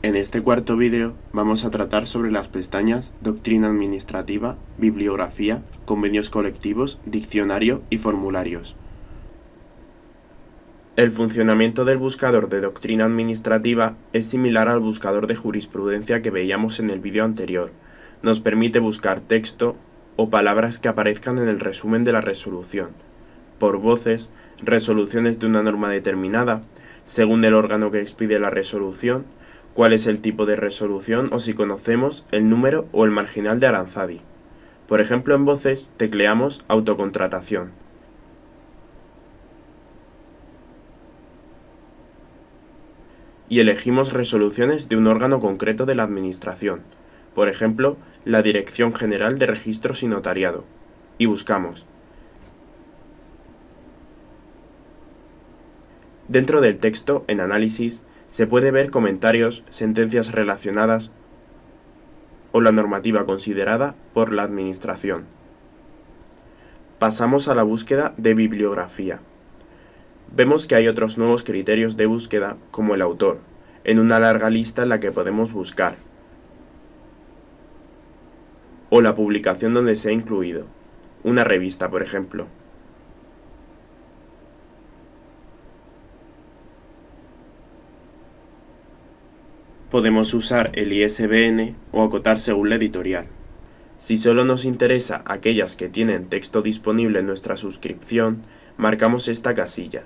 En este cuarto vídeo vamos a tratar sobre las pestañas Doctrina Administrativa, Bibliografía, Convenios Colectivos, Diccionario y Formularios. El funcionamiento del buscador de doctrina administrativa es similar al buscador de jurisprudencia que veíamos en el vídeo anterior. Nos permite buscar texto o palabras que aparezcan en el resumen de la resolución, por voces, resoluciones de una norma determinada, según el órgano que expide la resolución, cuál es el tipo de resolución o si conocemos el número o el marginal de Aranzadi. Por ejemplo, en voces tecleamos autocontratación. Y elegimos resoluciones de un órgano concreto de la Administración, por ejemplo, la Dirección General de Registros y Notariado, y buscamos. Dentro del texto, en Análisis, se puede ver comentarios, sentencias relacionadas o la normativa considerada por la Administración. Pasamos a la búsqueda de bibliografía. Vemos que hay otros nuevos criterios de búsqueda, como el autor, en una larga lista en la que podemos buscar, o la publicación donde se ha incluido, una revista, por ejemplo. Podemos usar el ISBN o acotar según la editorial. Si solo nos interesa aquellas que tienen texto disponible en nuestra suscripción, marcamos esta casilla.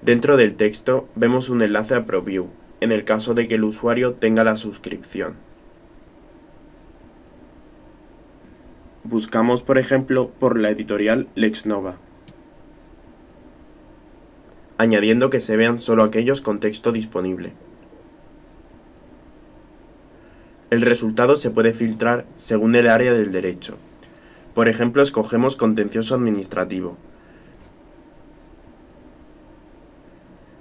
Dentro del texto vemos un enlace a ProView, en el caso de que el usuario tenga la suscripción. Buscamos, por ejemplo, por la editorial LexNova añadiendo que se vean solo aquellos con texto disponible. El resultado se puede filtrar según el área del derecho. Por ejemplo, escogemos contencioso administrativo.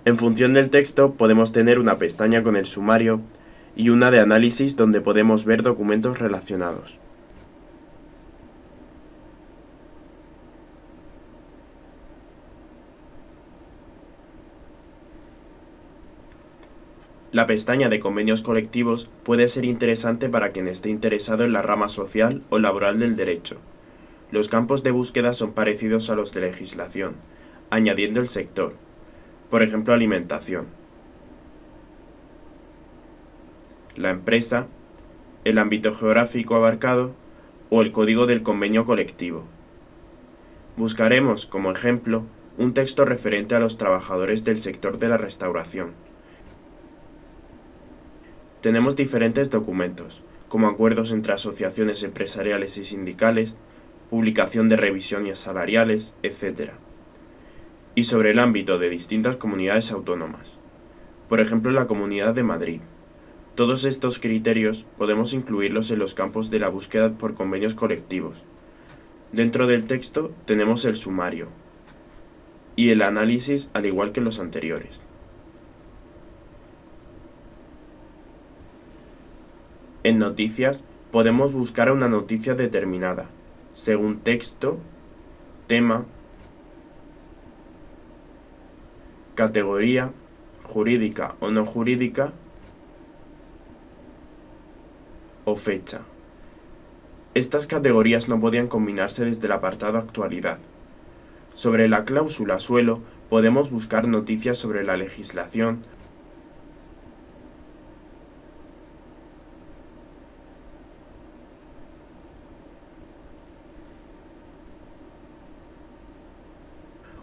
En función del texto podemos tener una pestaña con el sumario y una de análisis donde podemos ver documentos relacionados. La pestaña de convenios colectivos puede ser interesante para quien esté interesado en la rama social o laboral del derecho. Los campos de búsqueda son parecidos a los de legislación, añadiendo el sector, por ejemplo alimentación, la empresa, el ámbito geográfico abarcado o el código del convenio colectivo. Buscaremos, como ejemplo, un texto referente a los trabajadores del sector de la restauración tenemos diferentes documentos, como acuerdos entre asociaciones empresariales y sindicales, publicación de revisiones salariales, etc. Y sobre el ámbito de distintas comunidades autónomas, por ejemplo la Comunidad de Madrid. Todos estos criterios podemos incluirlos en los campos de la búsqueda por convenios colectivos. Dentro del texto tenemos el sumario y el análisis al igual que los anteriores. En noticias podemos buscar una noticia determinada, según texto, tema, categoría, jurídica o no jurídica, o fecha. Estas categorías no podían combinarse desde el apartado actualidad. Sobre la cláusula suelo podemos buscar noticias sobre la legislación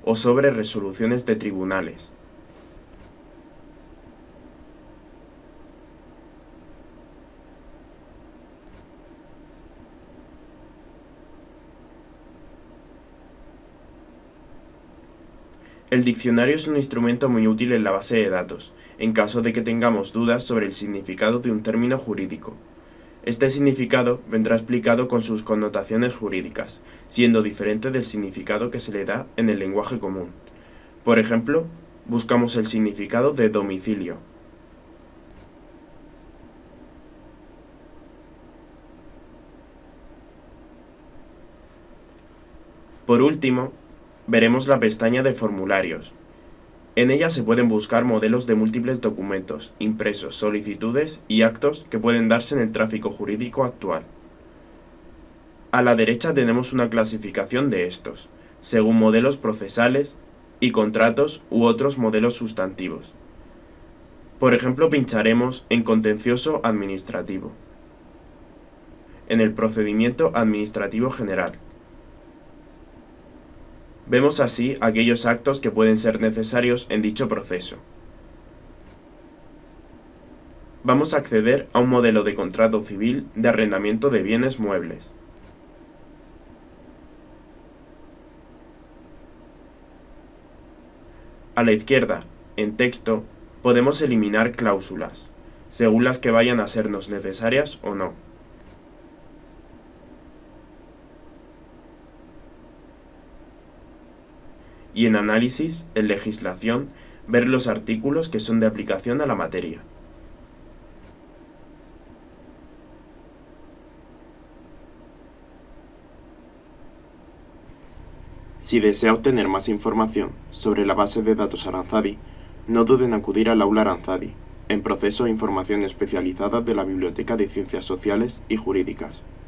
o sobre resoluciones de tribunales. El diccionario es un instrumento muy útil en la base de datos, en caso de que tengamos dudas sobre el significado de un término jurídico. Este significado vendrá explicado con sus connotaciones jurídicas, siendo diferente del significado que se le da en el lenguaje común. Por ejemplo, buscamos el significado de domicilio. Por último, veremos la pestaña de formularios. En ella se pueden buscar modelos de múltiples documentos, impresos, solicitudes y actos que pueden darse en el tráfico jurídico actual. A la derecha tenemos una clasificación de estos, según modelos procesales y contratos u otros modelos sustantivos. Por ejemplo, pincharemos en contencioso administrativo, en el procedimiento administrativo general. Vemos así aquellos actos que pueden ser necesarios en dicho proceso. Vamos a acceder a un modelo de contrato civil de arrendamiento de bienes muebles. A la izquierda, en texto, podemos eliminar cláusulas, según las que vayan a sernos necesarias o no. Y en análisis, en legislación, ver los artículos que son de aplicación a la materia. Si desea obtener más información sobre la base de datos Aranzadi, no duden en acudir al aula Aranzadi, en proceso e información especializada de la Biblioteca de Ciencias Sociales y Jurídicas.